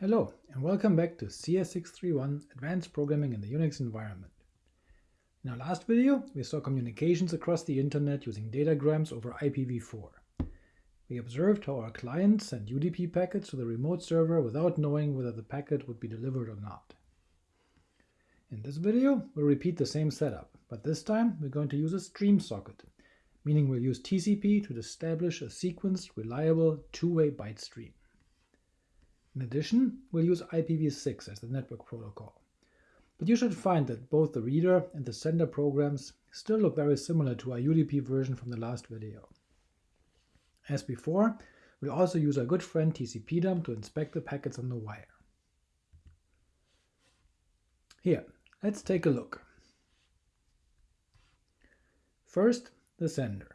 Hello, and welcome back to CS631 Advanced Programming in the Unix Environment. In our last video, we saw communications across the internet using datagrams over IPv4. We observed how our client sent UDP packets to the remote server without knowing whether the packet would be delivered or not. In this video, we'll repeat the same setup, but this time we're going to use a stream socket, meaning we'll use TCP to establish a sequenced, reliable, two-way byte stream. In addition, we'll use IPv6 as the network protocol. But you should find that both the reader and the sender programs still look very similar to our UDP version from the last video. As before, we'll also use our good friend TCPDump to inspect the packets on the wire. Here, let's take a look. First, the sender.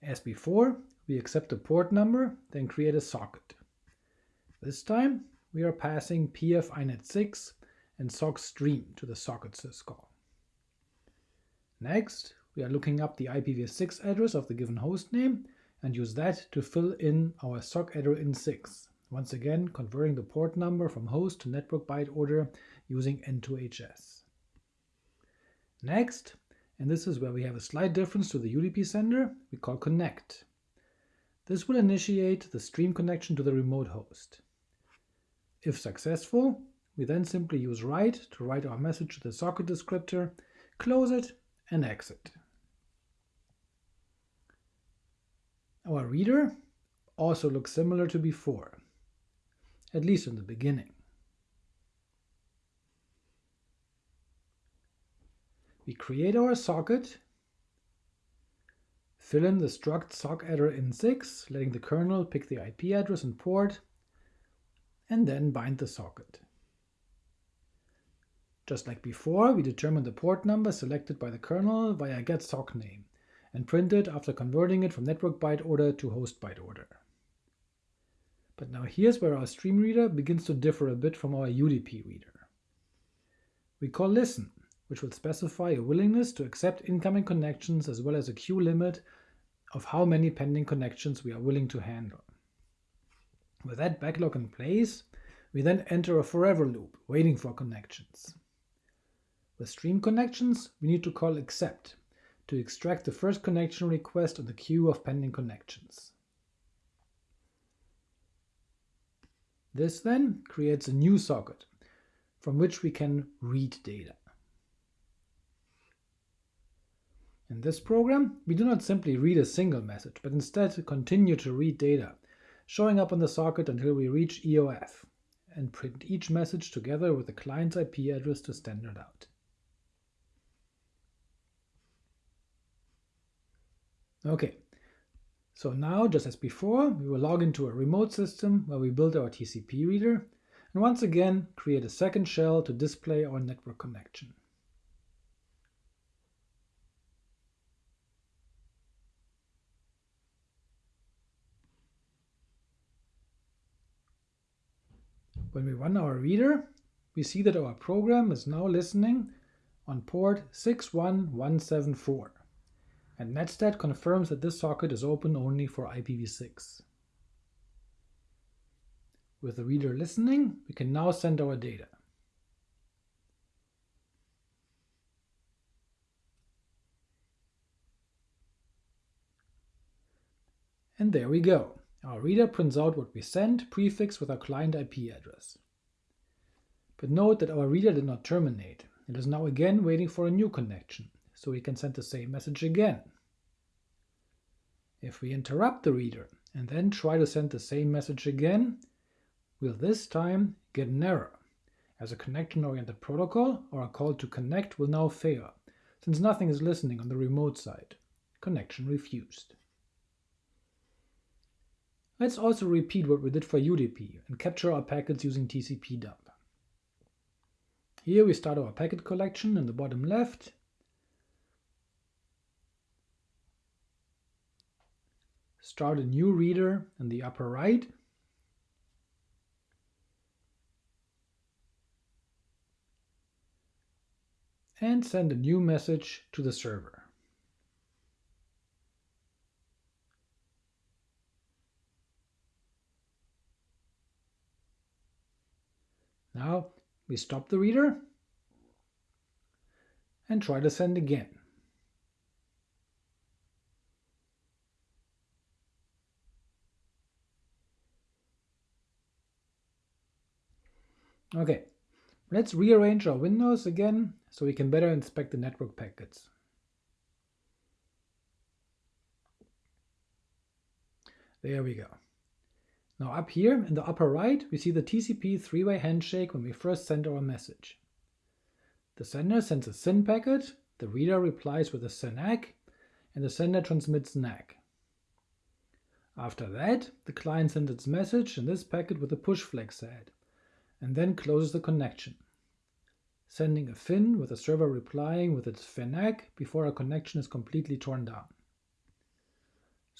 As before, we accept a port number, then create a socket. This time we are passing pf-inet6 and sock stream to the socket syscall. Next, we are looking up the IPv6 address of the given hostname and use that to fill in our sockaddr in6, once again converting the port number from host to network byte order using N2HS. Next, and this is where we have a slight difference to the UDP sender, we call connect. This will initiate the stream connection to the remote host. If successful, we then simply use write to write our message to the socket descriptor, close it, and exit. Our reader also looks similar to before, at least in the beginning. We create our socket Fill in the struct sockaddr in 6, letting the kernel pick the IP address and port, and then bind the socket. Just like before, we determine the port number selected by the kernel via getSockName, and print it after converting it from network byte order to host byte order. But now here's where our stream reader begins to differ a bit from our UDP reader. We call listen, which will specify a willingness to accept incoming connections as well as a queue limit of how many pending connections we are willing to handle. With that backlog in place, we then enter a forever loop, waiting for connections. With stream connections, we need to call accept to extract the first connection request on the queue of pending connections. This then creates a new socket, from which we can read data. In this program, we do not simply read a single message, but instead continue to read data, showing up on the socket until we reach EOF, and print each message together with the client's IP address to standard out. Okay, so now, just as before, we will log into a remote system where we build our TCP reader, and once again create a second shell to display our network connection. When we run our reader, we see that our program is now listening on port 61174, and netstat confirms that this socket is open only for IPv6. With the reader listening, we can now send our data. And there we go. Our reader prints out what we sent, prefixed with our client IP address. But note that our reader did not terminate. It is now again waiting for a new connection, so we can send the same message again. If we interrupt the reader and then try to send the same message again, we'll this time get an error. As a connection-oriented protocol, our call to connect will now fail, since nothing is listening on the remote side. Connection refused. Let's also repeat what we did for UDP and capture our packets using TCPDump. Here we start our packet collection in the bottom left. Start a new reader in the upper right. And send a new message to the server. Now we stop the reader and try to send again. Okay, let's rearrange our windows again so we can better inspect the network packets. There we go. Now up here in the upper right, we see the TCP three-way handshake when we first send our message. The sender sends a SYN packet, the reader replies with a SYN-ACK, and the sender transmits an ACK. After that, the client sends its message in this packet with a push flag set, and then closes the connection, sending a FIN with the server replying with its FIN-ACK before a connection is completely torn down.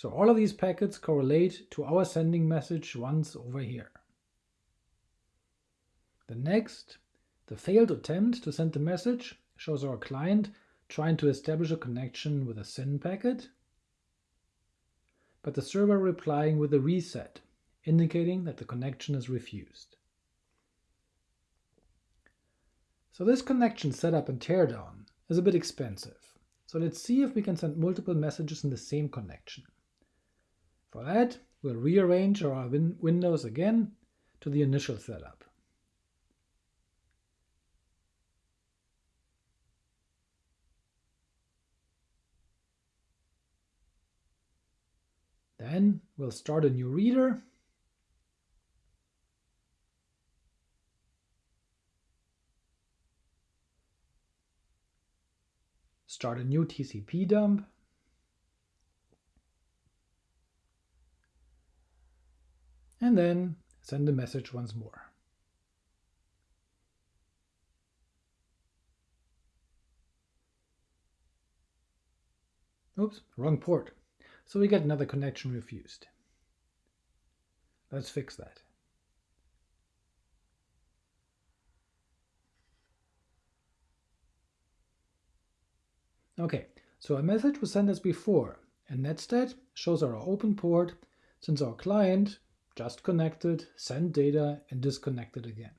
So all of these packets correlate to our sending message once over here. The next, the failed attempt to send the message shows our client trying to establish a connection with a SYN packet, but the server replying with a reset, indicating that the connection is refused. So this connection setup and teardown is a bit expensive, so let's see if we can send multiple messages in the same connection. For that, we'll rearrange our win windows again to the initial setup. Then we'll start a new reader. Start a new TCP dump. Then send the message once more. Oops, wrong port. So we get another connection refused. Let's fix that. Okay, so a message was sent as before, and netstat shows our open port since our client just connected, send data, and disconnected again.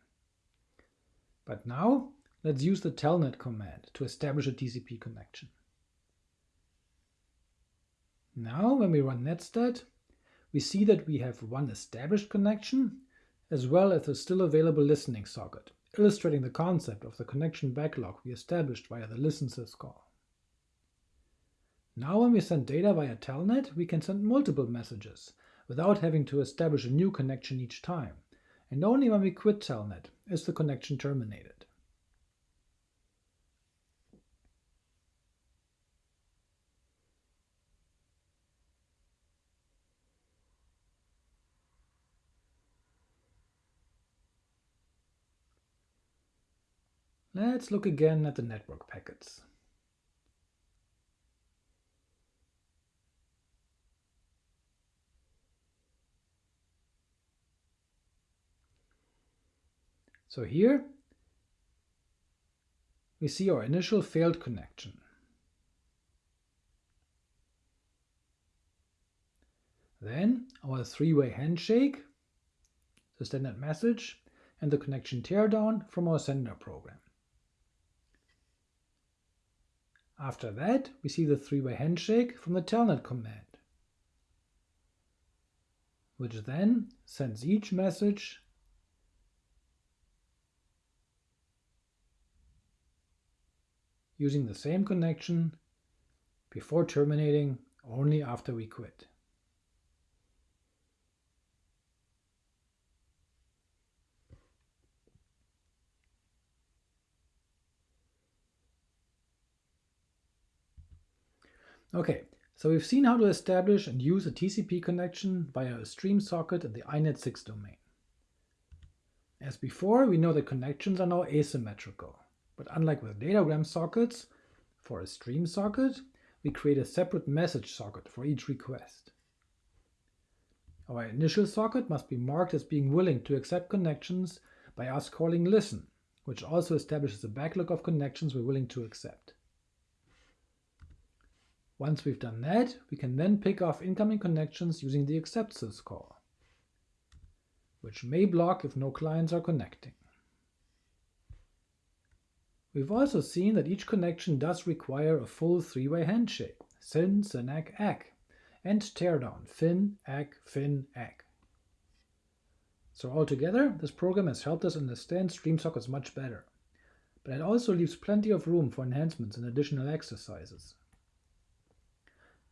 But now let's use the telnet command to establish a TCP connection. Now when we run netstat, we see that we have one established connection as well as a still available listening socket, illustrating the concept of the connection backlog we established via the listen call. Now when we send data via telnet, we can send multiple messages without having to establish a new connection each time, and only when we quit Telnet is the connection terminated. Let's look again at the network packets. So here we see our initial failed connection. Then our three-way handshake, the standard message, and the connection teardown from our sender program. After that, we see the three-way handshake from the telnet command, which then sends each message using the same connection before terminating only after we quit. Okay, so we've seen how to establish and use a TCP connection via a stream socket in the INET6 domain. As before, we know that connections are now asymmetrical. But unlike with datagram sockets, for a stream socket, we create a separate message socket for each request. Our initial socket must be marked as being willing to accept connections by us calling listen, which also establishes a backlog of connections we're willing to accept. Once we've done that, we can then pick off incoming connections using the accept sys call, which may block if no clients are connecting. We've also seen that each connection does require a full three-way handshake, syn, SYN-ACK, ACK, and teardown, fin, ACK, fin, ACK. So altogether, this program has helped us understand stream sockets much better, but it also leaves plenty of room for enhancements and additional exercises.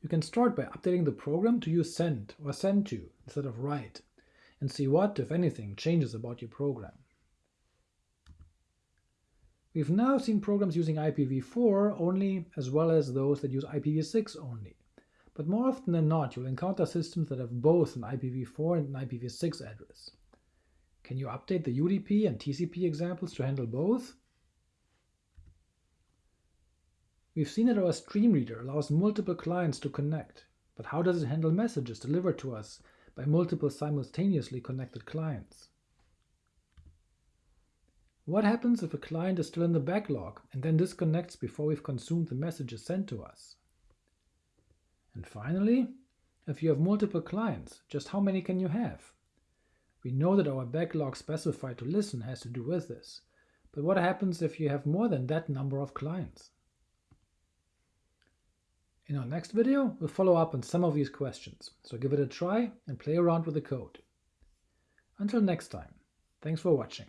You can start by updating the program to use send or send to instead of write, and see what, if anything, changes about your program. We've now seen programs using IPv4 only as well as those that use IPv6 only. But more often than not, you'll encounter systems that have both an IPv4 and an IPv6 address. Can you update the UDP and TCP examples to handle both? We've seen that our stream reader allows multiple clients to connect, but how does it handle messages delivered to us by multiple simultaneously connected clients? What happens if a client is still in the backlog and then disconnects before we've consumed the messages sent to us? And finally, if you have multiple clients, just how many can you have? We know that our backlog specified to listen has to do with this, but what happens if you have more than that number of clients? In our next video, we'll follow up on some of these questions, so give it a try and play around with the code. Until next time, thanks for watching.